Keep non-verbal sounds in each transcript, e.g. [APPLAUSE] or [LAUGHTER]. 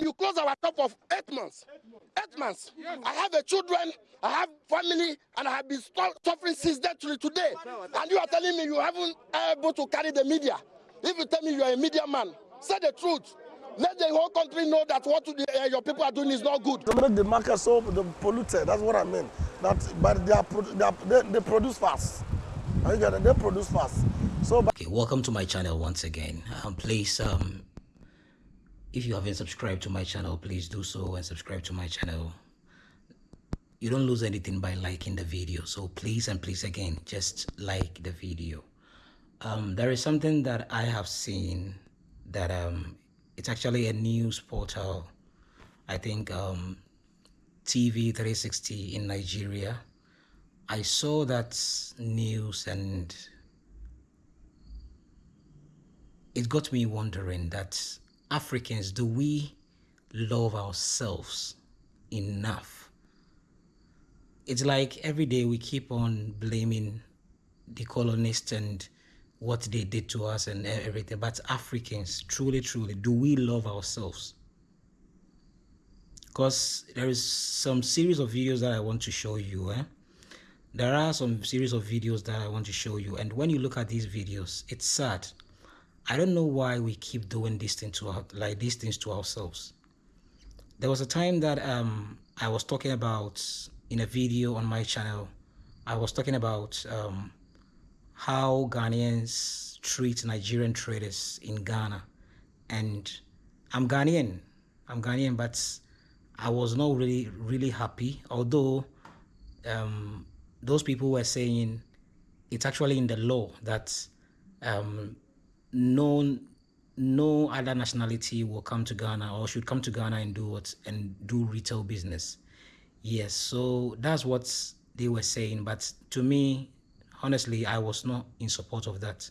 You close our shop for eight months. Eight months. I have a children, I have family, and I have been suffering since then to today. And you are telling me you haven't able to carry the media. If you tell me you are a media man, say the truth. Let the whole country know that what the, uh, your people are doing is not good. To make the market so polluted, that's what I mean. That, but they, are, they, are, they, they produce fast. I get it, they produce fast. So, okay, welcome to my channel once again. Um, please, um, if you haven't subscribed to my channel, please do so and subscribe to my channel. You don't lose anything by liking the video. So please and please again, just like the video. Um, there is something that I have seen that um, it's actually a news portal. I think um, TV 360 in Nigeria. I saw that news and it got me wondering that Africans, do we love ourselves enough? It's like every day we keep on blaming the colonists and what they did to us and everything. But Africans, truly, truly, do we love ourselves? Because there is some series of videos that I want to show you. Eh? There are some series of videos that I want to show you. And when you look at these videos, it's sad. I don't know why we keep doing these things to our, like these things to ourselves. There was a time that um, I was talking about in a video on my channel. I was talking about um, how Ghanaians treat Nigerian traders in Ghana. And I'm Ghanaian, I'm Ghanaian, but I was not really, really happy. Although um, those people were saying it's actually in the law that um, no, no other nationality will come to Ghana or should come to Ghana and do what and do retail business. Yes, so that's what they were saying. But to me, honestly, I was not in support of that.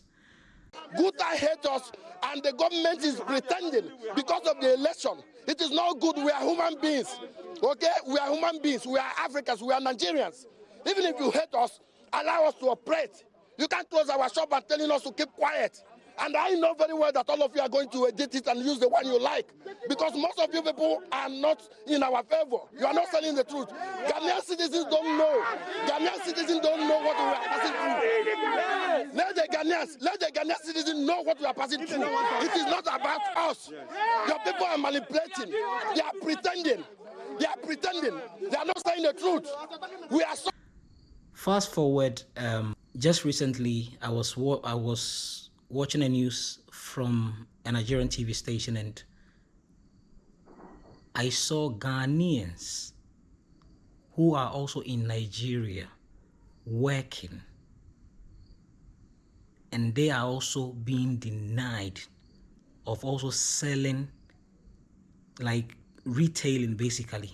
I hate us, and the government is pretending because of the election. It is not good. We are human beings. Okay? We are human beings. We are Africans. We are Nigerians. Even if you hate us, allow us to operate. You can't close our shop and telling us to keep quiet. And I know very well that all of you are going to edit it and use the one you like. Because most of you people are not in our favor. You are not telling the truth. Ghanaian citizens don't know. Ghanaian citizens don't know what we are passing through. Let the Ghanaians, let the Ghanaian citizens know what we are passing through. It is not about us. Your people are manipulating. They are pretending. They are pretending. They are not saying the truth. We are so Fast forward, um, just recently, I was I was watching the news from a Nigerian TV station and I saw Ghanaians who are also in Nigeria working. And they are also being denied of also selling like retailing basically.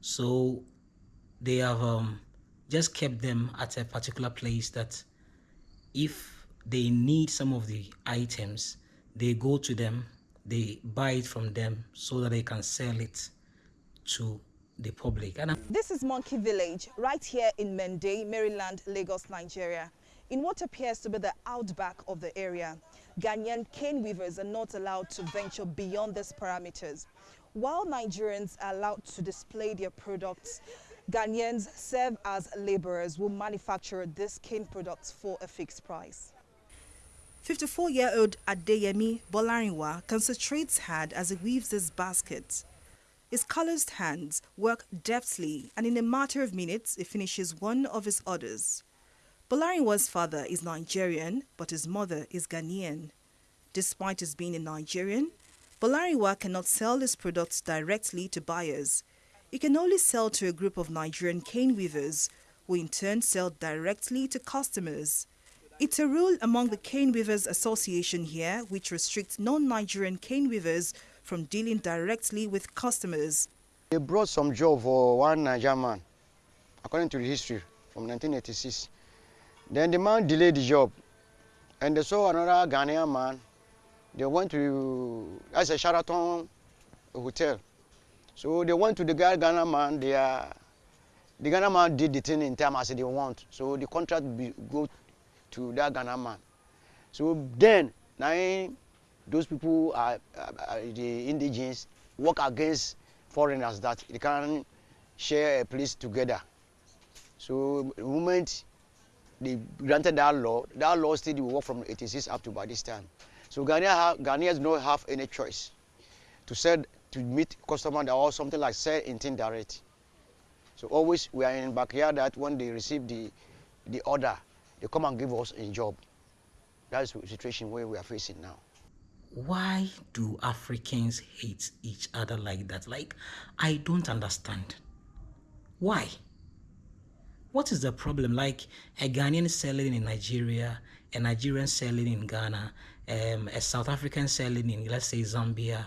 So they have um, just kept them at a particular place that if they need some of the items they go to them they buy it from them so that they can sell it to the public. And this is monkey village right here in mende maryland lagos nigeria. In what appears to be the outback of the area ghanaian cane weavers are not allowed to venture beyond these parameters. While nigerians are allowed to display their products Ghanaians serve as laborers who manufacture these cane products for a fixed price. 54-year-old Adeyemi Bolarinwa concentrates hard as he weaves his basket. His calloused hands work deftly and in a matter of minutes he finishes one of his orders. Bolarinwa's father is Nigerian but his mother is Ghanaian. Despite his being a Nigerian, Bolarinwa cannot sell his products directly to buyers. He can only sell to a group of Nigerian cane weavers who in turn sell directly to customers. It's a rule among the Cane Weavers Association here which restricts non-Nigerian cane weavers from dealing directly with customers. They brought some job for one Nigerian man, according to the history, from 1986. Then the man delayed the job, and they saw another Ghanaian man. They went to, as a Sheraton hotel. So they went to the guy Ghana man, they are, the Ghana man did the thing in time as they want. So the contract be, go to that Ghana man. So then, now those people are, are, the indigenous work against foreigners that they can share a place together. So the moment they granted that law, that law still will work from 86 up to by this time. So Ghanaians, Ghanaians don't have any choice to sell to meet customer or something like sell in direct. So always we are in backyard that when they receive the the order, they come and give us a job. That's the situation where we are facing now. Why do Africans hate each other like that? Like, I don't understand. Why? What is the problem? Like a Ghanaian selling in Nigeria, a Nigerian selling in Ghana, um, a South African selling in, let's say, Zambia.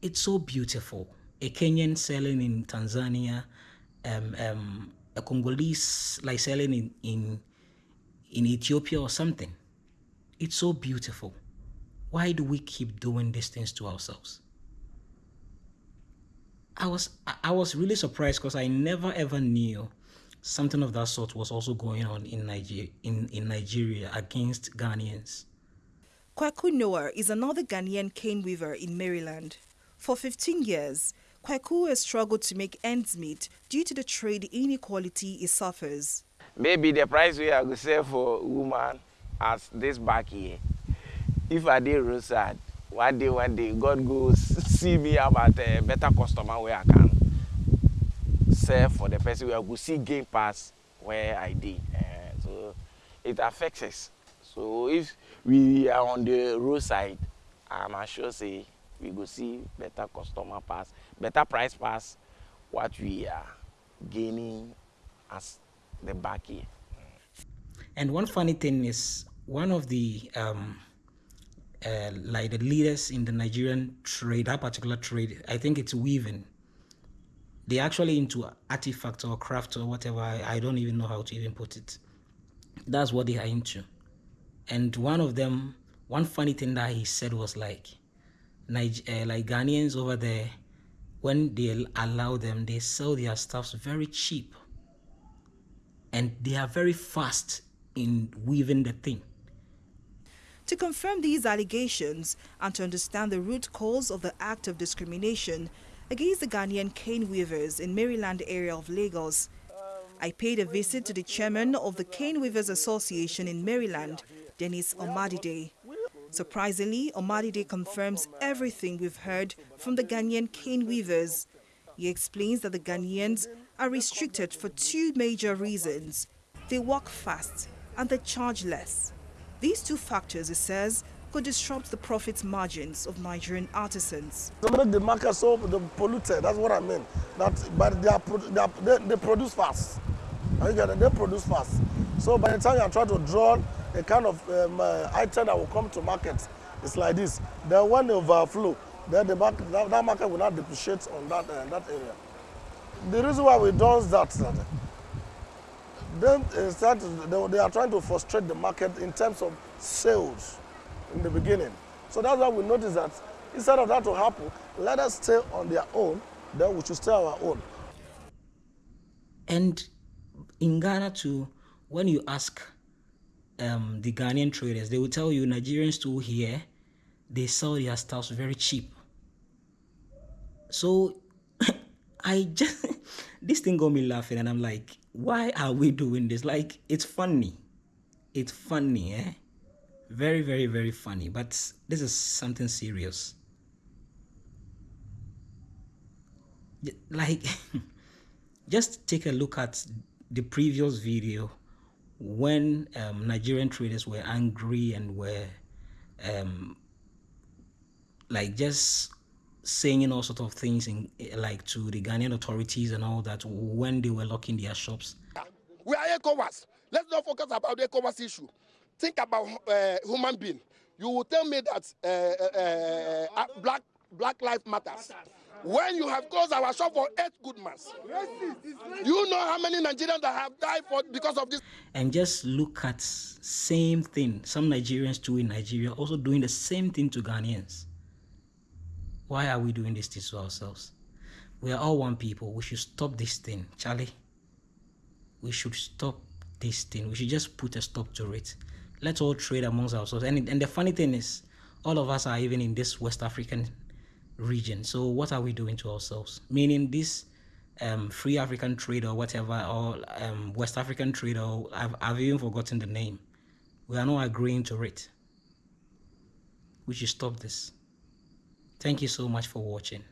It's so beautiful. A Kenyan selling in Tanzania, um, um, a Congolese like selling in, in in Ethiopia or something. It's so beautiful. Why do we keep doing these things to ourselves? I was I was really surprised because I never ever knew something of that sort was also going on in Nigeria in, in Nigeria against Ghanaians. Kwaku Noah is another Ghanaian cane weaver in Maryland. For 15 years, Kwaku has struggled to make ends meet due to the trade inequality he suffers. Maybe the price we are to sell for woman as this back here. If I did roadside, one day, one day, God goes see me about a better customer where I can sell for the person where I could see gain pass where I did. Uh, so it affects us. So if we are on the roadside, I'm sure say we go see better customer pass, better price pass what we are gaining as the back here. And one funny thing is one of the um, uh, like the leaders in the Nigerian trade, that particular trade, I think it's weaving. They're actually into artifact or craft or whatever. I, I don't even know how to even put it. That's what they are into. And one of them, one funny thing that he said was like, uh, like Ghanaians over there, when they allow them, they sell their stuffs very cheap. And they are very fast in weaving the thing. To confirm these allegations and to understand the root cause of the act of discrimination against the Ghanaian cane weavers in Maryland area of Lagos, I paid a visit to the chairman of the Cane Weavers Association in Maryland, Dennis Omadide. Surprisingly, Omadide confirms everything we've heard from the Ghanaian cane weavers. He explains that the Ghanaians are restricted for two major reasons. They work fast and they charge less. These two factors, he says, could disrupt the profit margins of Nigerian artisans. The market so polluted, that's what I mean. That, but they, are, they, are, they, they produce fast. They produce fast. So by the time you are trying to draw a kind of um, uh, item that will come to market. It's like this. Then when they overflow, then the market, that, that market will not depreciate on that, uh, that area. The reason why we do that, that then start, they, they are trying to frustrate the market in terms of sales in the beginning. So that's why we notice that instead of that to happen, let us stay on their own, then we should stay our own. And in Ghana too, when you ask um, the Ghanaian traders, they will tell you Nigerians too here, they sell their stuff very cheap. So [LAUGHS] I just, this thing got me laughing and I'm like, why are we doing this? Like, it's funny. It's funny, eh? Very, very, very funny. But this is something serious. Like, [LAUGHS] just take a look at the previous video when um, Nigerian traders were angry and were um, like just saying all sorts of things in like to the Ghanaian authorities and all that when they were locking their shops. We are ECOWAS. Let's not focus about the ECOWAS issue. Think about uh, human being. You will tell me that uh, uh, uh black Black Lives Matters when you have closed our shop for eight good months. You know how many Nigerians that have died for because of this. And just look at same thing. Some Nigerians too in Nigeria also doing the same thing to Ghanaians. Why are we doing this to ourselves? We are all one people. We should stop this thing, Charlie. We should stop this thing. We should just put a stop to it. Let's all trade amongst ourselves. And, and the funny thing is, all of us are even in this West African region. So what are we doing to ourselves? Meaning this um, free African trade or whatever, or um, West African trade, or I've, I've even forgotten the name. We are not agreeing to it. We should stop this. Thank you so much for watching.